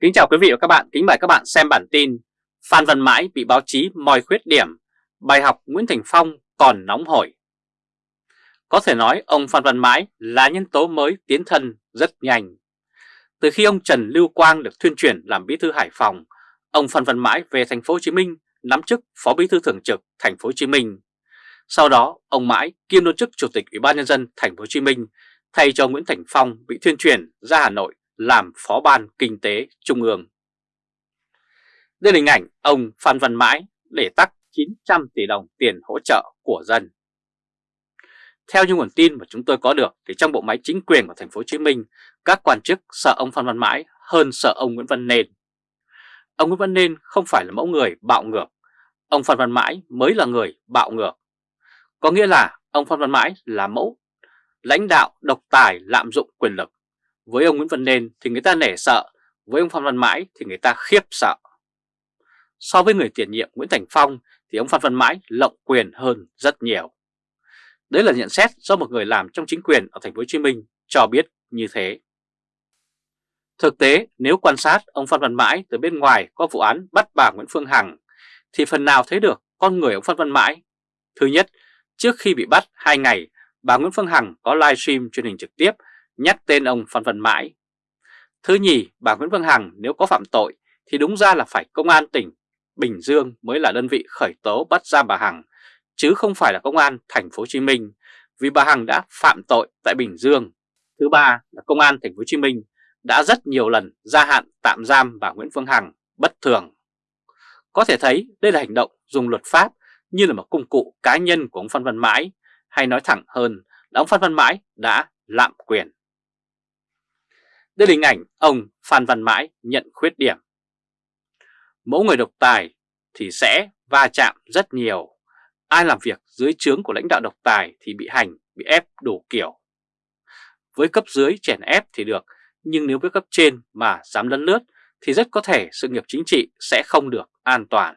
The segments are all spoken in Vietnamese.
Kính chào quý vị và các bạn, kính mời các bạn xem bản tin Phan Văn Mãi bị báo chí moi khuyết điểm, bài học Nguyễn Thành Phong còn nóng hổi. Có thể nói ông Phan Văn Mãi là nhân tố mới tiến thân rất nhanh. Từ khi ông Trần Lưu Quang được thuyên chuyển làm bí thư Hải Phòng, ông Phan Văn Mãi về thành phố Hồ Chí Minh nắm chức phó bí thư thường trực thành phố Hồ Chí Minh. Sau đó, ông Mãi kiêm luôn chức chủ tịch Ủy ban nhân dân thành phố Hồ Chí Minh thay cho Nguyễn Thành Phong bị thuyên chuyển ra Hà Nội làm Phó ban Kinh tế Trung ương. Đây là hình ảnh ông Phan Văn Mãi để tắc 900 tỷ đồng tiền hỗ trợ của dân. Theo những nguồn tin mà chúng tôi có được thì trong bộ máy chính quyền của thành phố Hồ Chí Minh, các quan chức sợ ông Phan Văn Mãi hơn sợ ông Nguyễn Văn Nên. Ông Nguyễn Văn Nên không phải là mẫu người bạo ngược, ông Phan Văn Mãi mới là người bạo ngược. Có nghĩa là ông Phan Văn Mãi là mẫu lãnh đạo độc tài lạm dụng quyền lực. Với ông Nguyễn Văn Nên thì người ta nể sợ, với ông Phan Văn Mãi thì người ta khiếp sợ. So với người tiền nhiệm Nguyễn Thành Phong thì ông Phan Văn Mãi lộng quyền hơn rất nhiều. Đấy là nhận xét do một người làm trong chính quyền ở thành phố Hồ Chí Minh cho biết như thế. Thực tế, nếu quan sát ông Phan Văn Mãi từ bên ngoài có vụ án bắt bà Nguyễn Phương Hằng thì phần nào thấy được con người ông Phan Văn Mãi. Thứ nhất, trước khi bị bắt 2 ngày, bà Nguyễn Phương Hằng có livestream truyền hình trực tiếp nhắc tên ông Phan Văn Mãi. Thứ nhì, bà Nguyễn Phương Hằng nếu có phạm tội thì đúng ra là phải công an tỉnh Bình Dương mới là đơn vị khởi tố bắt giam bà Hằng, chứ không phải là công an thành phố Hồ Chí Minh, vì bà Hằng đã phạm tội tại Bình Dương. Thứ ba là công an thành phố Hồ Chí Minh đã rất nhiều lần gia hạn tạm giam bà Nguyễn Phương Hằng bất thường. Có thể thấy đây là hành động dùng luật pháp như là một công cụ cá nhân của ông Phan Văn Mãi, hay nói thẳng hơn là ông Phan Văn Mãi đã lạm quyền. Đây là hình ảnh ông Phan Văn Mãi nhận khuyết điểm. Mẫu người độc tài thì sẽ va chạm rất nhiều. Ai làm việc dưới trướng của lãnh đạo độc tài thì bị hành, bị ép đủ kiểu. Với cấp dưới chèn ép thì được, nhưng nếu với cấp trên mà dám lấn lướt thì rất có thể sự nghiệp chính trị sẽ không được an toàn.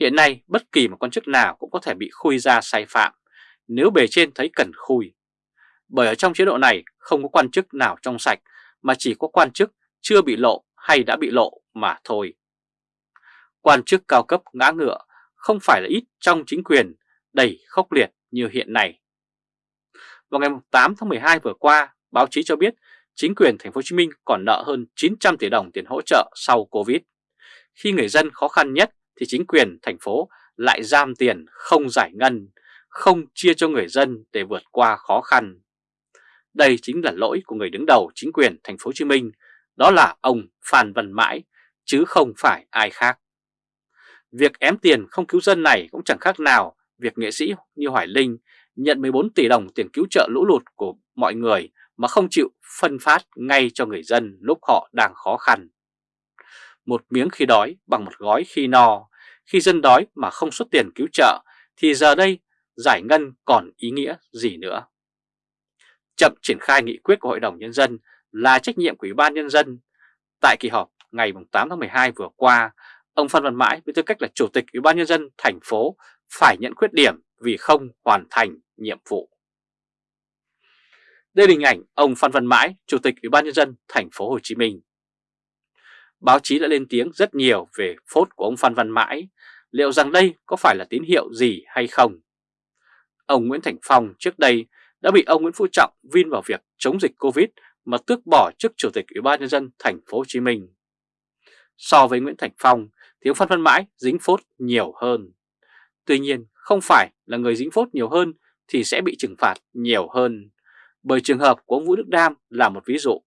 Hiện nay bất kỳ một quan chức nào cũng có thể bị khui ra sai phạm nếu bề trên thấy cần khui. Bởi ở trong chế độ này không có quan chức nào trong sạch mà chỉ có quan chức chưa bị lộ hay đã bị lộ mà thôi. Quan chức cao cấp ngã ngựa không phải là ít trong chính quyền đầy khốc liệt như hiện nay. Vào ngày 8 tháng 12 vừa qua, báo chí cho biết chính quyền thành phố Hồ Chí Minh còn nợ hơn 900 tỷ đồng tiền hỗ trợ sau Covid. Khi người dân khó khăn nhất thì chính quyền thành phố lại giam tiền không giải ngân, không chia cho người dân để vượt qua khó khăn. Đây chính là lỗi của người đứng đầu chính quyền thành phố Hồ Chí Minh, đó là ông Phan Văn Mãi, chứ không phải ai khác. Việc ém tiền không cứu dân này cũng chẳng khác nào việc nghệ sĩ như Hoài Linh nhận 14 tỷ đồng tiền cứu trợ lũ lụt của mọi người mà không chịu phân phát ngay cho người dân lúc họ đang khó khăn. Một miếng khi đói bằng một gói khi no, khi dân đói mà không xuất tiền cứu trợ thì giờ đây giải ngân còn ý nghĩa gì nữa. Chậm triển khai nghị quyết của Hội đồng Nhân dân là trách nhiệm của Ủy ban Nhân dân. Tại kỳ họp ngày 8 tháng 12 vừa qua, ông Phan Văn Mãi với tư cách là Chủ tịch Ủy ban Nhân dân thành phố phải nhận khuyết điểm vì không hoàn thành nhiệm vụ. Đây là hình ảnh ông Phan Văn Mãi, Chủ tịch Ủy ban Nhân dân thành phố Hồ Chí Minh. Báo chí đã lên tiếng rất nhiều về phốt của ông Phan Văn Mãi, liệu rằng đây có phải là tín hiệu gì hay không? Ông Nguyễn Thành Phong trước đây đã bị ông Nguyễn Phú Trọng vin vào việc chống dịch Covid mà tước bỏ chức Chủ tịch Ủy ban nhân dân thành phố Hồ Chí Minh. So với Nguyễn Thành Phong thì ông Phan Văn Mãi dính phốt nhiều hơn. Tuy nhiên không phải là người dính phốt nhiều hơn thì sẽ bị trừng phạt nhiều hơn, bởi trường hợp của ông Vũ Đức Đam là một ví dụ.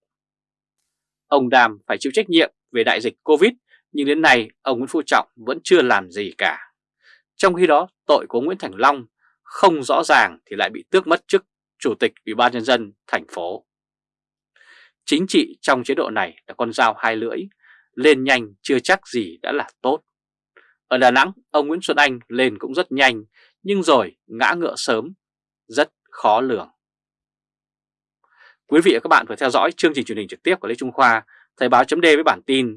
Ông Đam phải chịu trách nhiệm về đại dịch Covid nhưng đến nay ông Nguyễn Phú Trọng vẫn chưa làm gì cả. Trong khi đó tội của Nguyễn Thành Long không rõ ràng thì lại bị tước mất chức Chủ tịch Ủy ban Nhân dân thành phố. Chính trị trong chế độ này là con dao hai lưỡi, lên nhanh chưa chắc gì đã là tốt. Ở Đà Nẵng, ông Nguyễn Xuân Anh lên cũng rất nhanh, nhưng rồi ngã ngựa sớm, rất khó lường. Quý vị và các bạn vừa theo dõi chương trình truyền hình trực tiếp của Lê Trung Khoa, Thời báo chấm với bản tin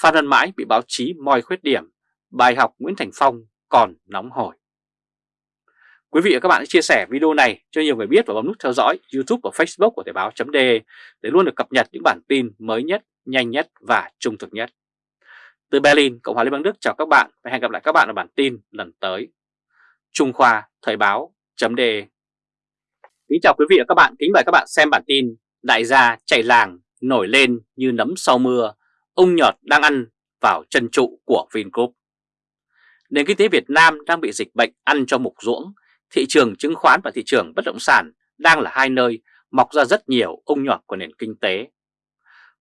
Phan Văn Mãi bị báo chí moi khuyết điểm, bài học Nguyễn Thành Phong còn nóng hổi. Quý vị và các bạn hãy chia sẻ video này cho nhiều người biết và bấm nút theo dõi YouTube và Facebook của Thời báo .de để luôn được cập nhật những bản tin mới nhất, nhanh nhất và trung thực nhất. Từ Berlin, Cộng hòa Liên bang Đức chào các bạn và hẹn gặp lại các bạn ở bản tin lần tới. Trung Khoa Thời báo .de Kính chào quý vị và các bạn, kính mời các bạn xem bản tin Đại gia chạy làng nổi lên như nấm sau mưa, ông nhọt đang ăn vào chân trụ của Vingroup. Nền kinh tế Việt Nam đang bị dịch bệnh ăn cho mục ruỗng, thị trường chứng khoán và thị trường bất động sản đang là hai nơi mọc ra rất nhiều ung nhọt của nền kinh tế.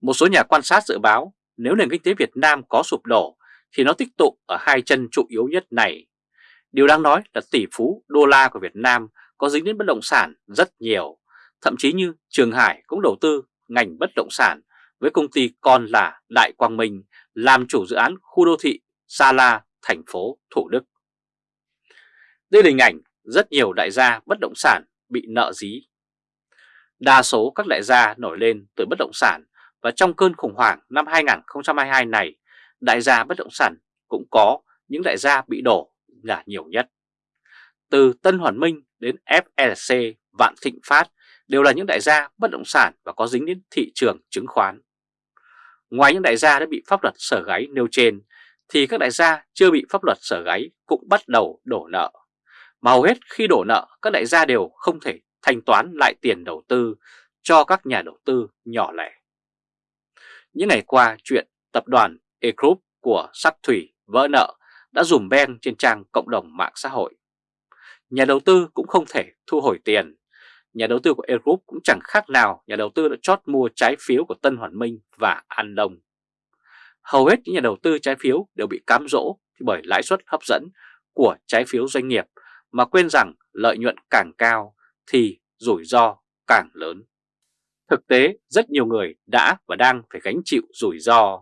Một số nhà quan sát dự báo nếu nền kinh tế Việt Nam có sụp đổ thì nó tích tụ ở hai chân trụ yếu nhất này. Điều đáng nói là tỷ phú đô la của Việt Nam có dính đến bất động sản rất nhiều, thậm chí như Trường Hải cũng đầu tư ngành bất động sản với công ty con là Đại Quang Minh làm chủ dự án khu đô thị Sa La, thành phố Thủ Đức. Đây là hình ảnh rất nhiều đại gia bất động sản bị nợ dí. Đa số các đại gia nổi lên từ bất động sản và trong cơn khủng hoảng năm 2022 này, đại gia bất động sản cũng có những đại gia bị đổ là nhiều nhất. Từ Tân Hoàn Minh đến FLC, Vạn Thịnh Phát đều là những đại gia bất động sản và có dính đến thị trường chứng khoán. Ngoài những đại gia đã bị pháp luật sở gáy nêu trên, thì các đại gia chưa bị pháp luật sở gáy cũng bắt đầu đổ nợ. Mà hầu hết khi đổ nợ, các đại gia đều không thể thanh toán lại tiền đầu tư cho các nhà đầu tư nhỏ lẻ. Những ngày qua, chuyện tập đoàn E-Group của Sắc Thủy vỡ nợ đã dùm ben trên trang cộng đồng mạng xã hội. Nhà đầu tư cũng không thể thu hồi tiền. Nhà đầu tư của E-Group cũng chẳng khác nào nhà đầu tư đã chót mua trái phiếu của Tân Hoàn Minh và An Đông. Hầu hết những nhà đầu tư trái phiếu đều bị cám dỗ bởi lãi suất hấp dẫn của trái phiếu doanh nghiệp mà quên rằng lợi nhuận càng cao thì rủi ro càng lớn. Thực tế, rất nhiều người đã và đang phải gánh chịu rủi ro.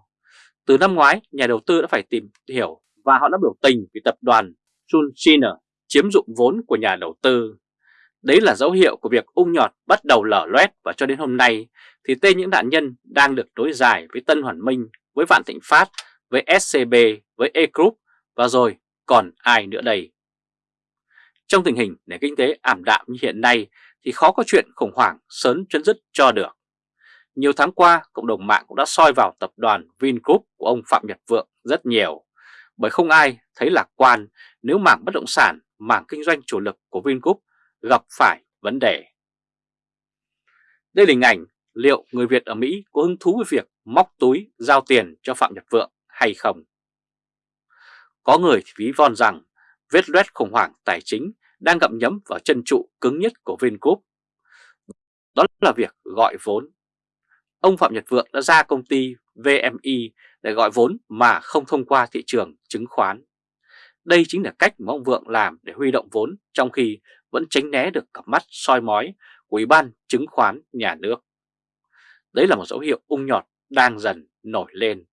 Từ năm ngoái, nhà đầu tư đã phải tìm hiểu và họ đã biểu tình vì tập đoàn Chunchiner chiếm dụng vốn của nhà đầu tư. Đấy là dấu hiệu của việc ung nhọt bắt đầu lở loét và cho đến hôm nay thì tên những nạn nhân đang được đối dài với Tân Hoàn Minh, với Vạn Thịnh Phát, với SCB, với E-Group và rồi còn ai nữa đây. Trong tình hình nền kinh tế ảm đạm như hiện nay thì khó có chuyện khủng hoảng sớm chấm dứt cho được. Nhiều tháng qua, cộng đồng mạng cũng đã soi vào tập đoàn Vingroup của ông Phạm Nhật Vượng rất nhiều, bởi không ai thấy lạc quan nếu mảng bất động sản, mảng kinh doanh chủ lực của Vingroup gặp phải vấn đề. Đây là hình ảnh liệu người Việt ở Mỹ có hứng thú với việc móc túi giao tiền cho Phạm Nhật Vượng hay không. Có người thì ví von rằng vết loét khủng hoảng tài chính đang gặm nhấm vào chân trụ cứng nhất của Vingroup. Đó là việc gọi vốn. Ông Phạm Nhật Vượng đã ra công ty VMI để gọi vốn mà không thông qua thị trường chứng khoán. Đây chính là cách mà ông Vượng làm để huy động vốn trong khi vẫn tránh né được cặp mắt soi mói của Ủy ban chứng khoán nhà nước. Đấy là một dấu hiệu ung nhọt đang dần nổi lên.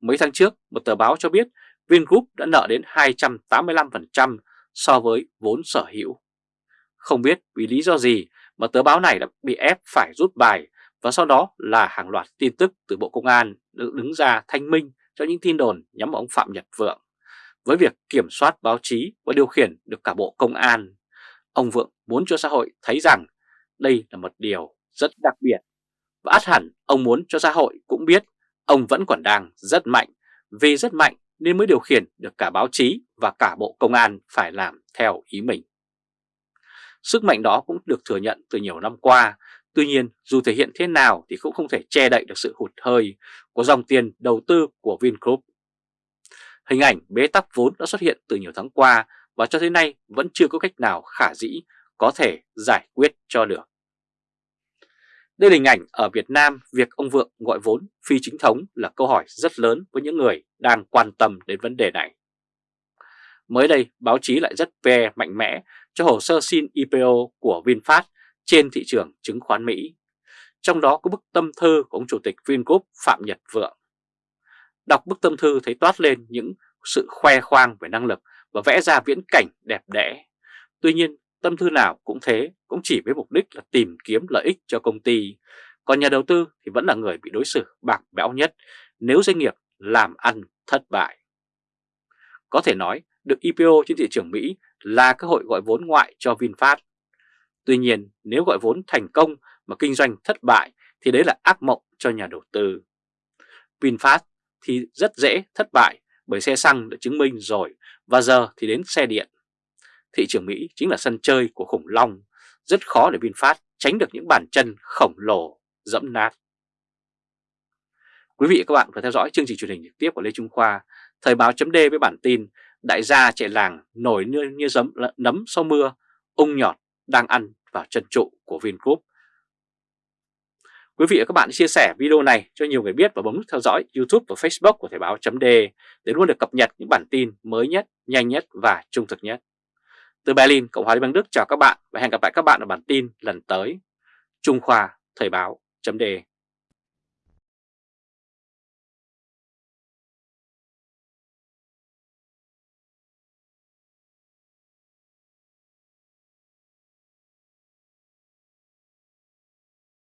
Mấy tháng trước, một tờ báo cho biết Vingroup đã nợ đến 285% so với vốn sở hữu. Không biết vì lý do gì mà tờ báo này đã bị ép phải rút bài và sau đó là hàng loạt tin tức từ Bộ Công an được đứng ra thanh minh cho những tin đồn nhắm vào ông Phạm Nhật Vượng. Với việc kiểm soát báo chí và điều khiển được cả Bộ Công an, ông Vượng muốn cho xã hội thấy rằng đây là một điều rất đặc biệt. Và át hẳn ông muốn cho xã hội cũng biết ông vẫn còn đang rất mạnh, vì rất mạnh nên mới điều khiển được cả báo chí và cả Bộ Công an phải làm theo ý mình. Sức mạnh đó cũng được thừa nhận từ nhiều năm qua, tuy nhiên dù thể hiện thế nào thì cũng không thể che đậy được sự hụt hơi của dòng tiền đầu tư của Vingroup. Hình ảnh bế tắc vốn đã xuất hiện từ nhiều tháng qua và cho tới nay vẫn chưa có cách nào khả dĩ có thể giải quyết cho được. Đây là hình ảnh ở Việt Nam việc ông Vượng gọi vốn phi chính thống là câu hỏi rất lớn với những người đang quan tâm đến vấn đề này. Mới đây, báo chí lại rất ve mạnh mẽ cho hồ sơ xin IPO của VinFast trên thị trường chứng khoán Mỹ. Trong đó có bức tâm thư của ông Chủ tịch Vingroup Phạm Nhật Vượng. Đọc bức tâm thư thấy toát lên những sự khoe khoang về năng lực và vẽ ra viễn cảnh đẹp đẽ. Tuy nhiên, tâm thư nào cũng thế, cũng chỉ với mục đích là tìm kiếm lợi ích cho công ty. Còn nhà đầu tư thì vẫn là người bị đối xử bạc bẽo nhất nếu doanh nghiệp làm ăn thất bại. Có thể nói, được IPO trên thị trường Mỹ là cơ hội gọi vốn ngoại cho VinFast. Tuy nhiên, nếu gọi vốn thành công mà kinh doanh thất bại thì đấy là ác mộng cho nhà đầu tư. VinFast thì rất dễ thất bại bởi xe xăng đã chứng minh rồi và giờ thì đến xe điện. Thị trường Mỹ chính là sân chơi của khủng long, rất khó để VinFast tránh được những bàn chân khổng lồ dẫm nát. Quý vị và các bạn vừa theo dõi chương trình truyền hình trực tiếp của Lê Trung Khoa, Thời báo chấm với bản tin Đại gia chạy làng nổi như, như giấm, nấm sau mưa, ung nhọt đang ăn vào chân trụ của Vingroup. Quý vị và các bạn chia sẻ video này cho nhiều người biết và bấm nút theo dõi YouTube và Facebook của Thời báo chấm để luôn được cập nhật những bản tin mới nhất, nhanh nhất và trung thực nhất. Từ Berlin, Cộng hòa Liên bang Đức chào các bạn và hẹn gặp lại các bạn ở bản tin lần tới. Trung Khoa Thời báo.de